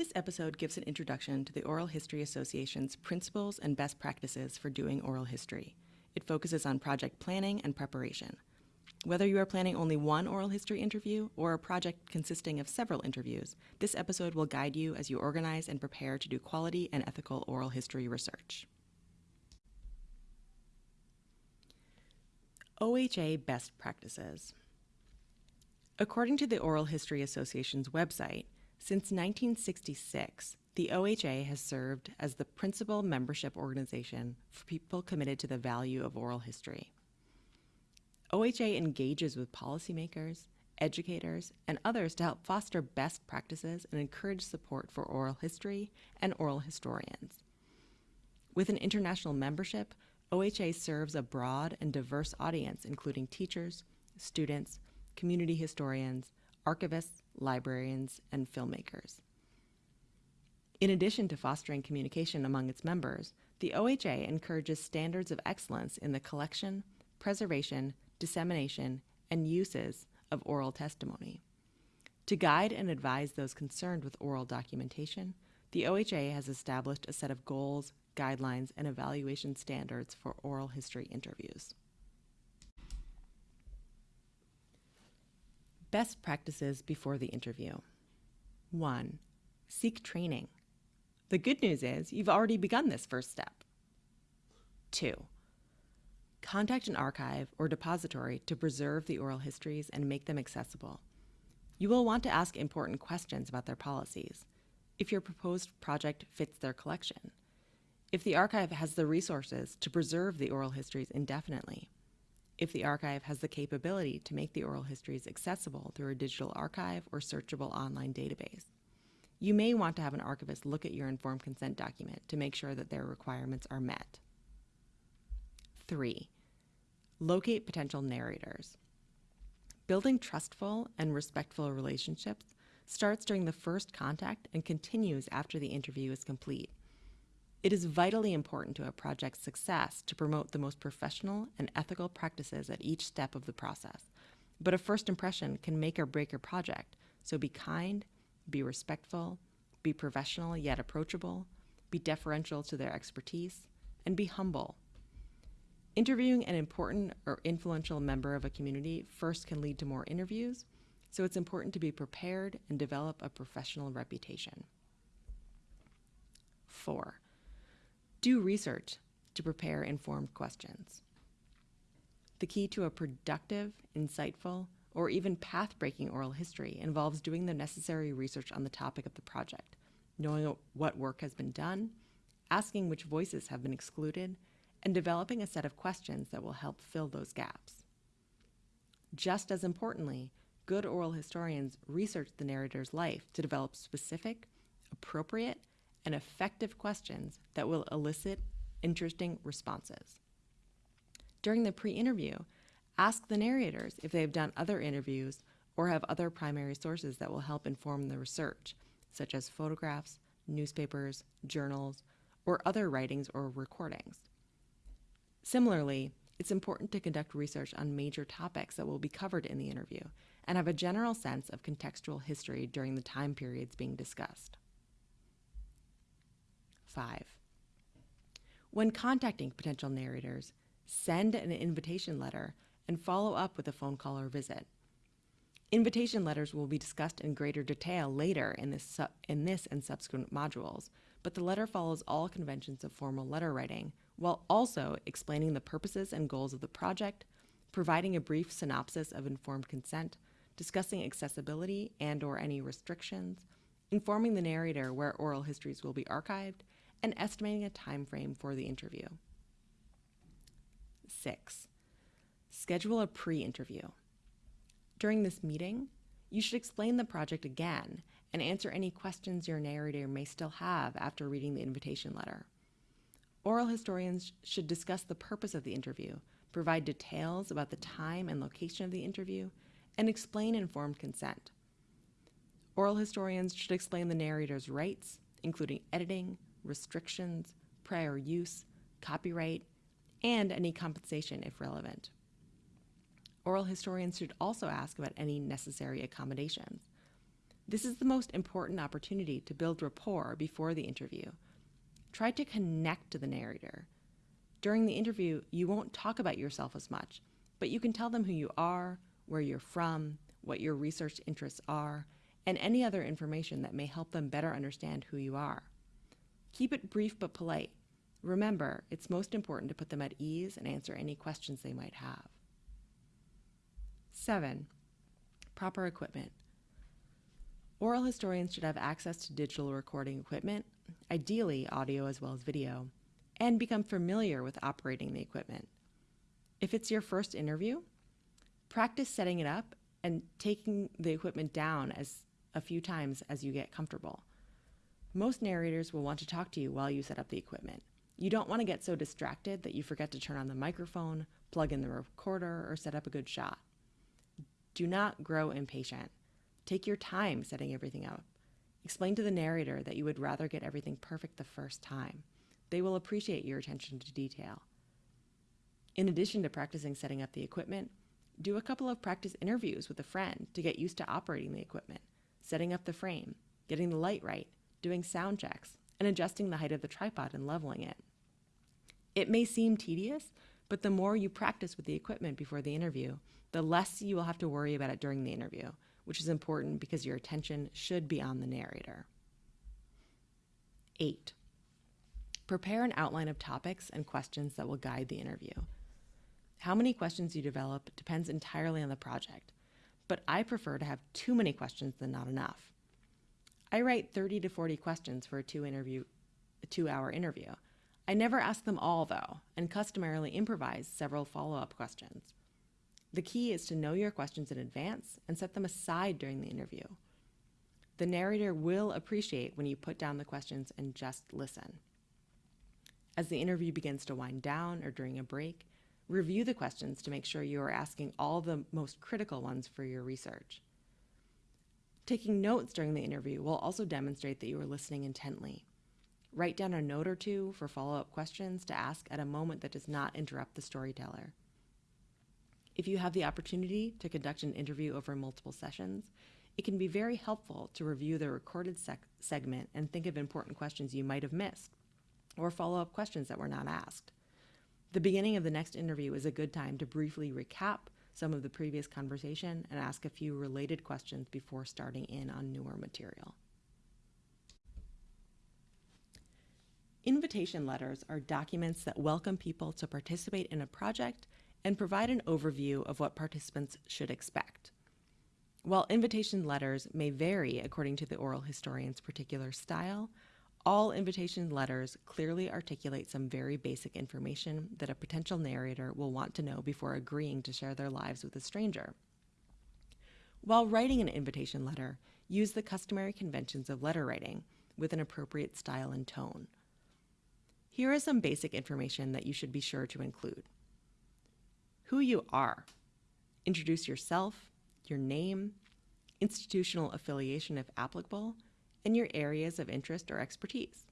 This episode gives an introduction to the Oral History Association's principles and best practices for doing oral history. It focuses on project planning and preparation. Whether you are planning only one oral history interview or a project consisting of several interviews, this episode will guide you as you organize and prepare to do quality and ethical oral history research. OHA Best Practices According to the Oral History Association's website, since 1966, the OHA has served as the principal membership organization for people committed to the value of oral history. OHA engages with policymakers, educators, and others to help foster best practices and encourage support for oral history and oral historians. With an international membership, OHA serves a broad and diverse audience, including teachers, students, community historians, archivists, librarians, and filmmakers. In addition to fostering communication among its members, the OHA encourages standards of excellence in the collection, preservation, dissemination, and uses of oral testimony. To guide and advise those concerned with oral documentation, the OHA has established a set of goals, guidelines, and evaluation standards for oral history interviews. Best practices before the interview. 1. Seek training. The good news is you've already begun this first step. 2. Contact an archive or depository to preserve the oral histories and make them accessible. You will want to ask important questions about their policies, if your proposed project fits their collection, if the archive has the resources to preserve the oral histories indefinitely, if the archive has the capability to make the oral histories accessible through a digital archive or searchable online database. You may want to have an archivist look at your informed consent document to make sure that their requirements are met. 3. Locate potential narrators. Building trustful and respectful relationships starts during the first contact and continues after the interview is complete. It is vitally important to a project's success to promote the most professional and ethical practices at each step of the process. But a first impression can make or break your project, so be kind, be respectful, be professional yet approachable, be deferential to their expertise, and be humble. Interviewing an important or influential member of a community first can lead to more interviews, so it's important to be prepared and develop a professional reputation. 4. Do research to prepare informed questions. The key to a productive, insightful, or even path breaking oral history involves doing the necessary research on the topic of the project, knowing what work has been done, asking which voices have been excluded, and developing a set of questions that will help fill those gaps. Just as importantly, good oral historians research the narrator's life to develop specific, appropriate, and effective questions that will elicit interesting responses. During the pre interview, ask the narrators if they have done other interviews or have other primary sources that will help inform the research, such as photographs, newspapers, journals, or other writings or recordings. Similarly, it's important to conduct research on major topics that will be covered in the interview and have a general sense of contextual history during the time periods being discussed. 5. When contacting potential narrators, send an invitation letter and follow up with a phone call or visit. Invitation letters will be discussed in greater detail later in this, in this and subsequent modules, but the letter follows all conventions of formal letter writing while also explaining the purposes and goals of the project, providing a brief synopsis of informed consent, discussing accessibility and or any restrictions, informing the narrator where oral histories will be archived, and estimating a time frame for the interview. 6. Schedule a pre-interview. During this meeting, you should explain the project again and answer any questions your narrator may still have after reading the invitation letter. Oral historians should discuss the purpose of the interview, provide details about the time and location of the interview, and explain informed consent. Oral historians should explain the narrator's rights, including editing, restrictions, prior use, copyright, and any compensation if relevant. Oral historians should also ask about any necessary accommodations. This is the most important opportunity to build rapport before the interview. Try to connect to the narrator. During the interview, you won't talk about yourself as much, but you can tell them who you are, where you're from, what your research interests are, and any other information that may help them better understand who you are. Keep it brief but polite. Remember, it's most important to put them at ease and answer any questions they might have. 7. Proper equipment. Oral historians should have access to digital recording equipment, ideally audio as well as video, and become familiar with operating the equipment. If it's your first interview, practice setting it up and taking the equipment down as a few times as you get comfortable. Most narrators will want to talk to you while you set up the equipment. You don't want to get so distracted that you forget to turn on the microphone, plug in the recorder, or set up a good shot. Do not grow impatient. Take your time setting everything up. Explain to the narrator that you would rather get everything perfect the first time. They will appreciate your attention to detail. In addition to practicing setting up the equipment, do a couple of practice interviews with a friend to get used to operating the equipment, setting up the frame, getting the light right, doing sound checks, and adjusting the height of the tripod and leveling it. It may seem tedious, but the more you practice with the equipment before the interview, the less you will have to worry about it during the interview, which is important because your attention should be on the narrator. 8. Prepare an outline of topics and questions that will guide the interview. How many questions you develop depends entirely on the project, but I prefer to have too many questions than not enough. I write 30 to 40 questions for a two interview a 2-hour interview. I never ask them all though, and customarily improvise several follow-up questions. The key is to know your questions in advance and set them aside during the interview. The narrator will appreciate when you put down the questions and just listen. As the interview begins to wind down or during a break, Review the questions to make sure you are asking all the most critical ones for your research. Taking notes during the interview will also demonstrate that you are listening intently. Write down a note or two for follow up questions to ask at a moment that does not interrupt the storyteller. If you have the opportunity to conduct an interview over multiple sessions, it can be very helpful to review the recorded segment and think of important questions you might have missed or follow up questions that were not asked. The beginning of the next interview is a good time to briefly recap some of the previous conversation and ask a few related questions before starting in on newer material. Invitation letters are documents that welcome people to participate in a project and provide an overview of what participants should expect. While invitation letters may vary according to the oral historian's particular style, all invitation letters clearly articulate some very basic information that a potential narrator will want to know before agreeing to share their lives with a stranger. While writing an invitation letter, use the customary conventions of letter writing with an appropriate style and tone. Here is some basic information that you should be sure to include. Who you are. Introduce yourself, your name, institutional affiliation if applicable, and your areas of interest or expertise.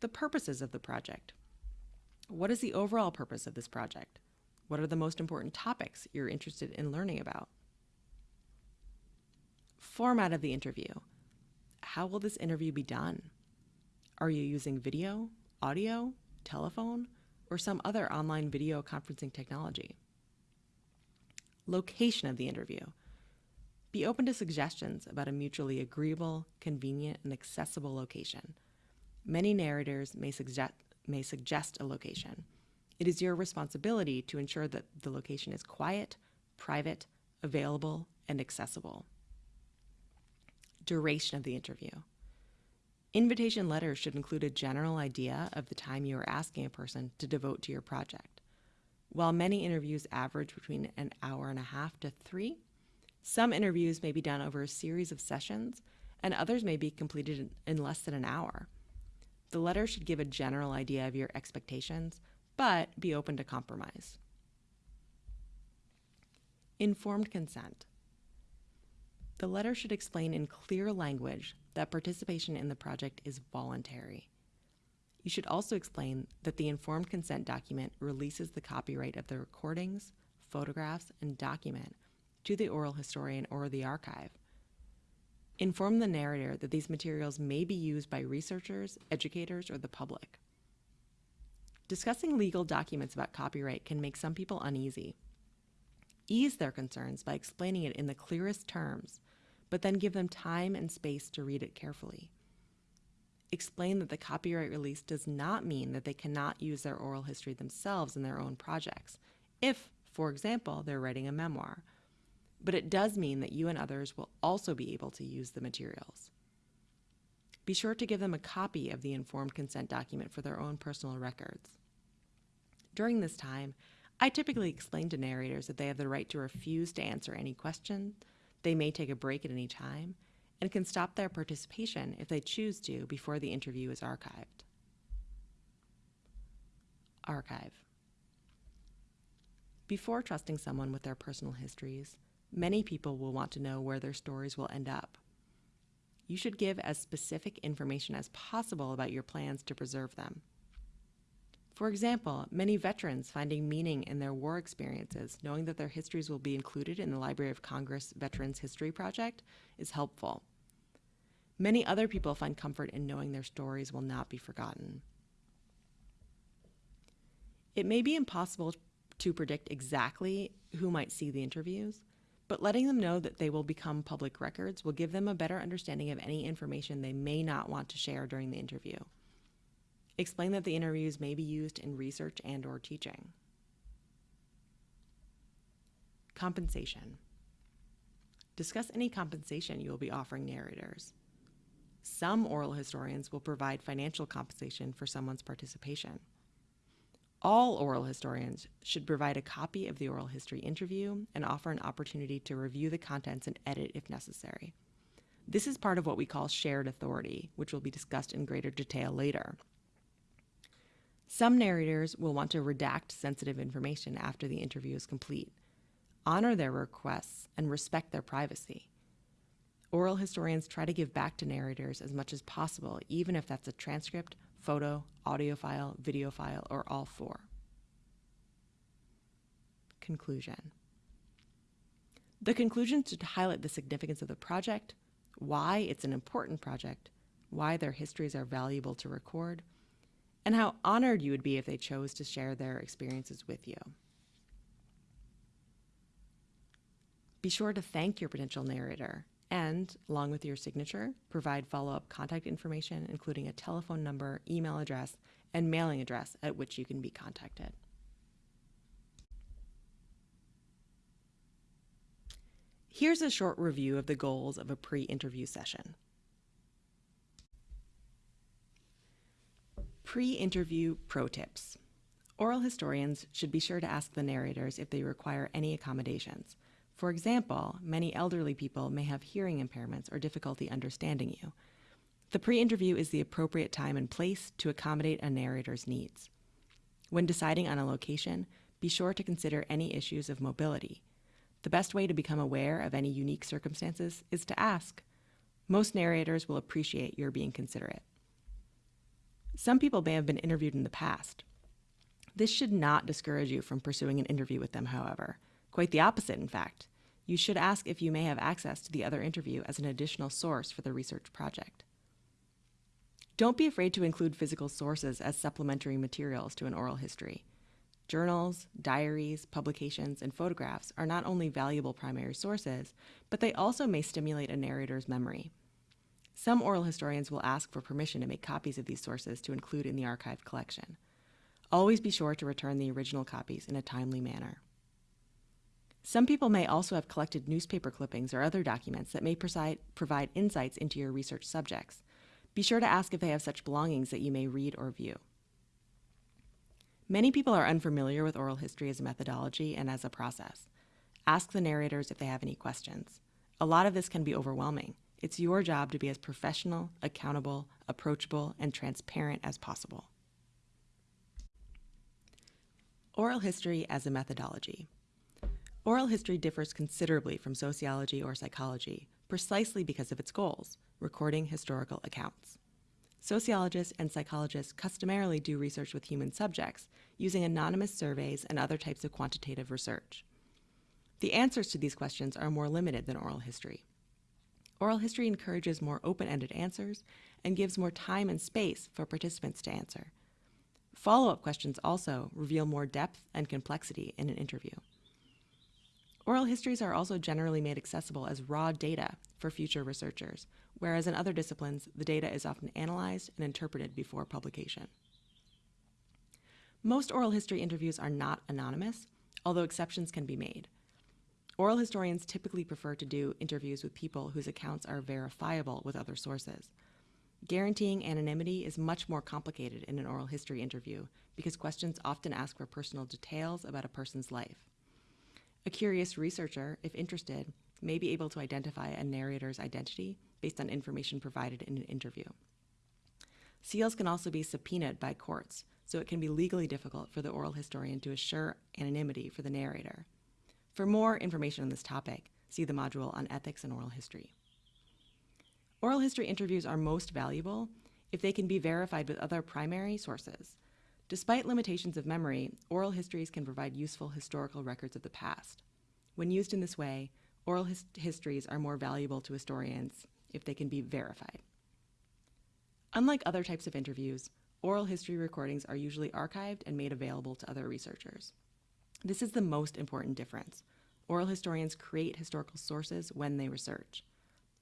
The purposes of the project. What is the overall purpose of this project? What are the most important topics you're interested in learning about? Format of the interview. How will this interview be done? Are you using video, audio, telephone, or some other online video conferencing technology? Location of the interview. Be open to suggestions about a mutually agreeable, convenient, and accessible location. Many narrators may suggest, may suggest a location. It is your responsibility to ensure that the location is quiet, private, available, and accessible. Duration of the interview. Invitation letters should include a general idea of the time you are asking a person to devote to your project. While many interviews average between an hour and a half to three, some interviews may be done over a series of sessions, and others may be completed in less than an hour. The letter should give a general idea of your expectations, but be open to compromise. Informed consent. The letter should explain in clear language that participation in the project is voluntary. You should also explain that the informed consent document releases the copyright of the recordings, photographs, and document to the oral historian or the archive. Inform the narrator that these materials may be used by researchers, educators, or the public. Discussing legal documents about copyright can make some people uneasy. Ease their concerns by explaining it in the clearest terms, but then give them time and space to read it carefully. Explain that the copyright release does not mean that they cannot use their oral history themselves in their own projects, if, for example, they're writing a memoir but it does mean that you and others will also be able to use the materials. Be sure to give them a copy of the informed consent document for their own personal records. During this time, I typically explain to narrators that they have the right to refuse to answer any question, they may take a break at any time, and can stop their participation if they choose to before the interview is archived. Archive. Before trusting someone with their personal histories, Many people will want to know where their stories will end up. You should give as specific information as possible about your plans to preserve them. For example, many veterans finding meaning in their war experiences, knowing that their histories will be included in the Library of Congress Veterans History Project, is helpful. Many other people find comfort in knowing their stories will not be forgotten. It may be impossible to predict exactly who might see the interviews, but letting them know that they will become public records will give them a better understanding of any information they may not want to share during the interview. Explain that the interviews may be used in research and or teaching. Compensation. Discuss any compensation you will be offering narrators. Some oral historians will provide financial compensation for someone's participation. All oral historians should provide a copy of the oral history interview and offer an opportunity to review the contents and edit if necessary. This is part of what we call shared authority, which will be discussed in greater detail later. Some narrators will want to redact sensitive information after the interview is complete. Honor their requests and respect their privacy. Oral historians try to give back to narrators as much as possible, even if that's a transcript photo, audio file, video file, or all four. Conclusion. The conclusion should highlight the significance of the project, why it's an important project, why their histories are valuable to record, and how honored you would be if they chose to share their experiences with you. Be sure to thank your potential narrator and, along with your signature, provide follow-up contact information, including a telephone number, email address, and mailing address at which you can be contacted. Here's a short review of the goals of a pre-interview session. Pre-interview pro tips. Oral historians should be sure to ask the narrators if they require any accommodations. For example, many elderly people may have hearing impairments or difficulty understanding you. The pre-interview is the appropriate time and place to accommodate a narrator's needs. When deciding on a location, be sure to consider any issues of mobility. The best way to become aware of any unique circumstances is to ask. Most narrators will appreciate your being considerate. Some people may have been interviewed in the past. This should not discourage you from pursuing an interview with them, however. Quite the opposite, in fact you should ask if you may have access to the other interview as an additional source for the research project. Don't be afraid to include physical sources as supplementary materials to an oral history. Journals, diaries, publications, and photographs are not only valuable primary sources, but they also may stimulate a narrator's memory. Some oral historians will ask for permission to make copies of these sources to include in the archived collection. Always be sure to return the original copies in a timely manner. Some people may also have collected newspaper clippings or other documents that may provide insights into your research subjects. Be sure to ask if they have such belongings that you may read or view. Many people are unfamiliar with oral history as a methodology and as a process. Ask the narrators if they have any questions. A lot of this can be overwhelming. It's your job to be as professional, accountable, approachable, and transparent as possible. Oral history as a methodology. Oral history differs considerably from sociology or psychology, precisely because of its goals, recording historical accounts. Sociologists and psychologists customarily do research with human subjects, using anonymous surveys and other types of quantitative research. The answers to these questions are more limited than oral history. Oral history encourages more open ended answers and gives more time and space for participants to answer. Follow up questions also reveal more depth and complexity in an interview. Oral histories are also generally made accessible as raw data for future researchers, whereas in other disciplines, the data is often analyzed and interpreted before publication. Most oral history interviews are not anonymous, although exceptions can be made. Oral historians typically prefer to do interviews with people whose accounts are verifiable with other sources. Guaranteeing anonymity is much more complicated in an oral history interview because questions often ask for personal details about a person's life. A curious researcher, if interested, may be able to identify a narrator's identity based on information provided in an interview. Seals can also be subpoenaed by courts, so it can be legally difficult for the oral historian to assure anonymity for the narrator. For more information on this topic, see the module on ethics and oral history. Oral history interviews are most valuable if they can be verified with other primary sources. Despite limitations of memory, oral histories can provide useful historical records of the past. When used in this way, oral his histories are more valuable to historians if they can be verified. Unlike other types of interviews, oral history recordings are usually archived and made available to other researchers. This is the most important difference. Oral historians create historical sources when they research.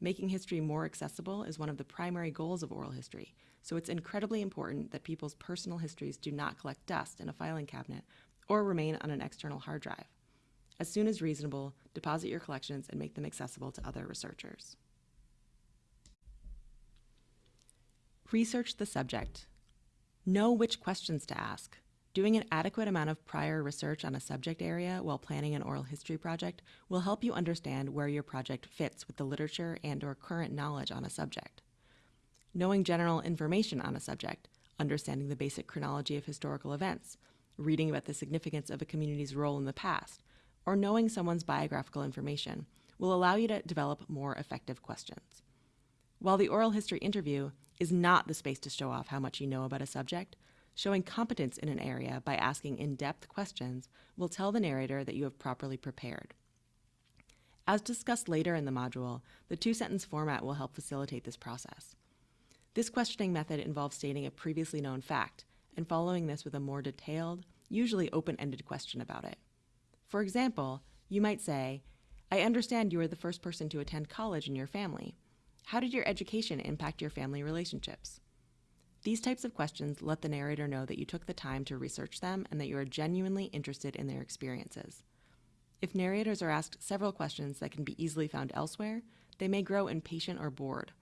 Making history more accessible is one of the primary goals of oral history, so it's incredibly important that people's personal histories do not collect dust in a filing cabinet or remain on an external hard drive. As soon as reasonable, deposit your collections and make them accessible to other researchers. Research the subject. Know which questions to ask. Doing an adequate amount of prior research on a subject area while planning an oral history project will help you understand where your project fits with the literature and or current knowledge on a subject. Knowing general information on a subject, understanding the basic chronology of historical events, reading about the significance of a community's role in the past, or knowing someone's biographical information will allow you to develop more effective questions. While the oral history interview is not the space to show off how much you know about a subject, Showing competence in an area by asking in depth questions will tell the narrator that you have properly prepared. As discussed later in the module, the two sentence format will help facilitate this process. This questioning method involves stating a previously known fact and following this with a more detailed, usually open ended question about it. For example, you might say, I understand you are the first person to attend college in your family. How did your education impact your family relationships? These types of questions let the narrator know that you took the time to research them and that you are genuinely interested in their experiences. If narrators are asked several questions that can be easily found elsewhere, they may grow impatient or bored.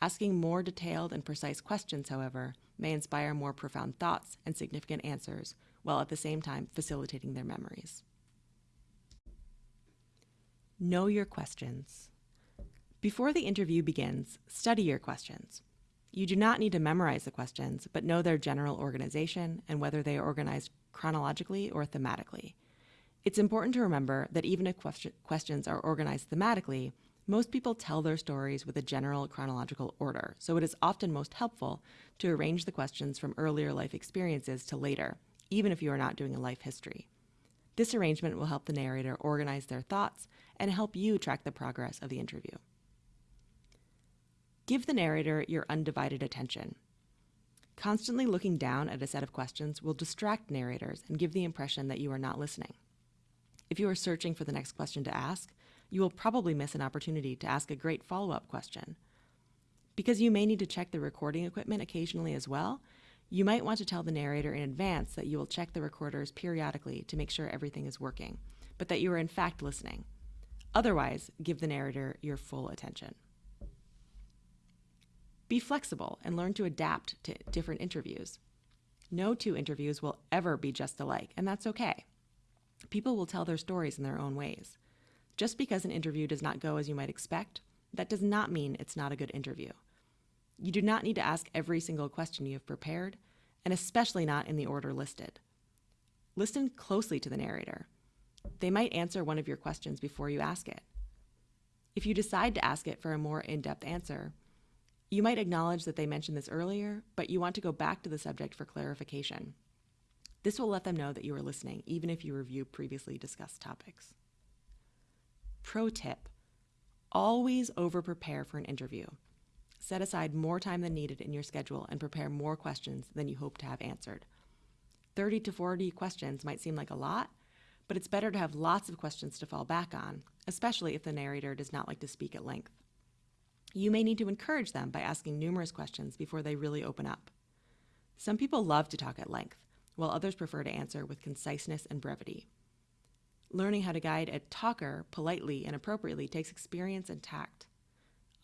Asking more detailed and precise questions, however, may inspire more profound thoughts and significant answers, while at the same time facilitating their memories. Know your questions. Before the interview begins, study your questions. You do not need to memorize the questions, but know their general organization and whether they are organized chronologically or thematically. It's important to remember that even if questions are organized thematically, most people tell their stories with a general chronological order, so it is often most helpful to arrange the questions from earlier life experiences to later, even if you are not doing a life history. This arrangement will help the narrator organize their thoughts and help you track the progress of the interview. Give the narrator your undivided attention. Constantly looking down at a set of questions will distract narrators and give the impression that you are not listening. If you are searching for the next question to ask, you will probably miss an opportunity to ask a great follow up question. Because you may need to check the recording equipment occasionally as well, you might want to tell the narrator in advance that you will check the recorders periodically to make sure everything is working, but that you are in fact listening. Otherwise, give the narrator your full attention. Be flexible and learn to adapt to different interviews. No two interviews will ever be just alike, and that's okay. People will tell their stories in their own ways. Just because an interview does not go as you might expect, that does not mean it's not a good interview. You do not need to ask every single question you have prepared, and especially not in the order listed. Listen closely to the narrator. They might answer one of your questions before you ask it. If you decide to ask it for a more in depth answer, you might acknowledge that they mentioned this earlier, but you want to go back to the subject for clarification. This will let them know that you are listening, even if you review previously discussed topics. Pro tip Always over prepare for an interview. Set aside more time than needed in your schedule and prepare more questions than you hope to have answered. 30 to 40 questions might seem like a lot, but it's better to have lots of questions to fall back on, especially if the narrator does not like to speak at length. You may need to encourage them by asking numerous questions before they really open up. Some people love to talk at length, while others prefer to answer with conciseness and brevity. Learning how to guide a talker politely and appropriately takes experience and tact.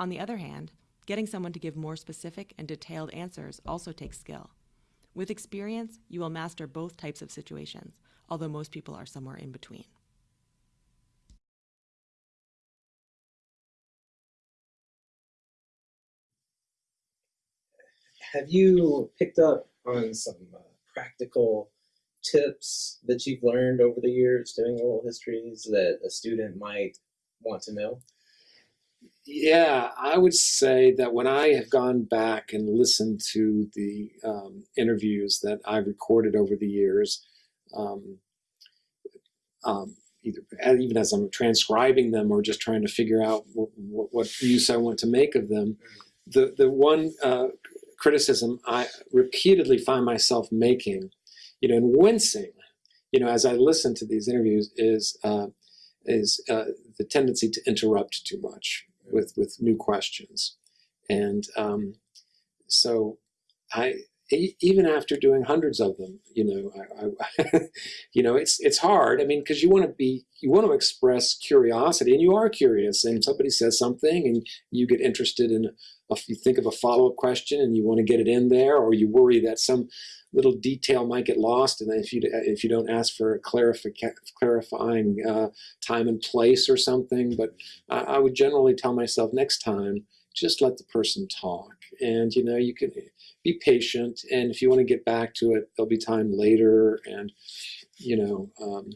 On the other hand, getting someone to give more specific and detailed answers also takes skill. With experience, you will master both types of situations, although most people are somewhere in between. Have you picked up on some uh, practical tips that you've learned over the years doing oral histories that a student might want to know? Yeah, I would say that when I have gone back and listened to the um, interviews that I've recorded over the years, um, um, either even as I'm transcribing them or just trying to figure out what, what use I want to make of them, the the one uh, criticism I repeatedly find myself making, you know, and wincing, you know, as I listen to these interviews is uh, is uh, the tendency to interrupt too much with with new questions, and um, so I even after doing hundreds of them, you know, I, I you know, it's it's hard. I mean, because you want to be, you want to express curiosity, and you are curious, and somebody says something, and you get interested in, a, you think of a follow up question, and you want to get it in there, or you worry that some little detail might get lost, and if you if you don't ask for a clarifying uh, time and place or something. But I, I would generally tell myself next time, just let the person talk, and you know, you can be patient. And if you want to get back to it, there'll be time later. And, you know, um,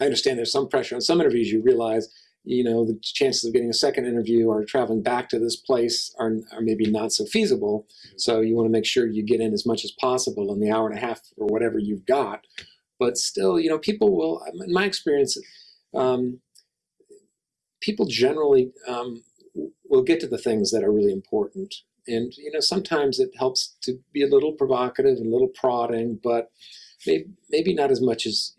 I understand there's some pressure on some interviews. You realize, you know, the chances of getting a second interview or traveling back to this place are, are maybe not so feasible. So you want to make sure you get in as much as possible in the hour and a half or whatever you've got. But still, you know, people will, in my experience, um, people generally um, will get to the things that are really important and you know sometimes it helps to be a little provocative and a little prodding, but maybe, maybe not as much as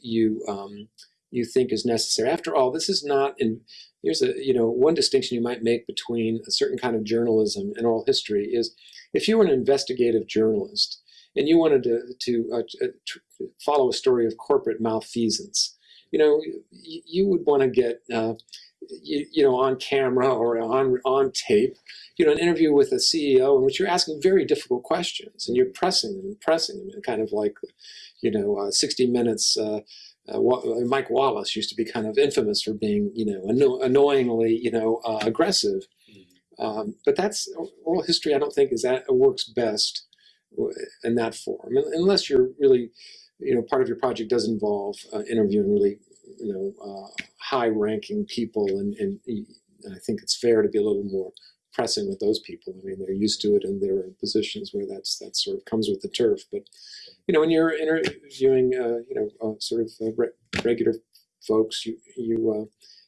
you um, you think is necessary. After all, this is not in here's a you know one distinction you might make between a certain kind of journalism and oral history is if you were an investigative journalist and you wanted to to, uh, to follow a story of corporate malfeasance, you know you, would want to get uh, you, you know on camera or on on tape you know, an interview with a CEO in which you're asking very difficult questions and you're pressing them and pressing them and kind of like, you know, uh, 60 Minutes, uh, uh, Mike Wallace used to be kind of infamous for being, you know, anno annoyingly, you know, uh, aggressive. Mm-hmm. Um, but that's oral history. I don't think is that works best in that form, unless you're really, you know, part of your project does involve uh, interviewing really, you know, uh, high-ranking people, and, and I think it's fair to be a little more pressing with those people. I mean, they're used to it and they're in positions where that's that sort of comes with the turf. But you know, when you're interviewing, uh, you know, uh, sort of uh, re regular folks, you you uh,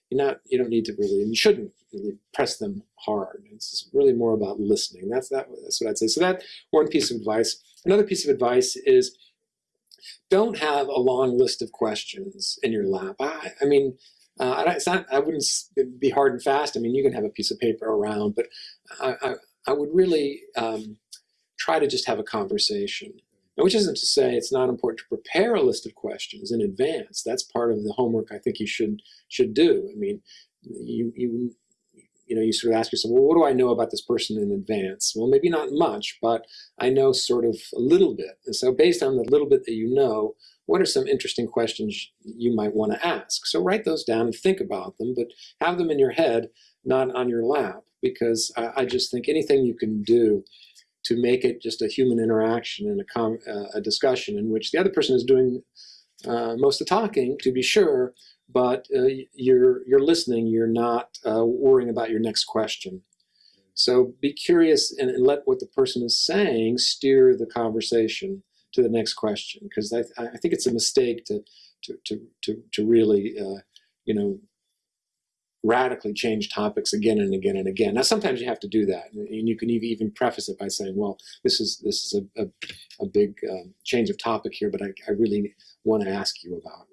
you're not you don't need to really and you shouldn't really press them hard. It's really more about listening. That's that. That's what I'd say. So that one piece of advice. Another piece of advice is don't have a long list of questions in your lap. I, I mean, uh, it's not, I wouldn't be hard and fast. I mean, you can have a piece of paper around, but I, I, I would really um, try to just have a conversation. Which isn't to say it's not important to prepare a list of questions in advance. That's part of the homework I think you should should do. I mean, you you you know, you sort of ask yourself, well, what do I know about this person in advance? Well, maybe not much, but I know sort of a little bit. And so based on the little bit that you know, what are some interesting questions you might want to ask? So write those down and think about them, but have them in your head, not on your lap, because I, I just think anything you can do to make it just a human interaction and a, uh, a discussion in which the other person is doing uh, most of the talking, to be sure, but uh, you're, you're listening, you're not uh, worrying about your next question. So be curious and, and let what the person is saying steer the conversation to the next question because I, I think it's a mistake to to to to, to really uh, you know radically change topics again and again and again. Now, sometimes you have to do that, and you can ev- even preface it by saying, "Well, this is this is a a, a big um, change of topic here, but I, I really want to ask you about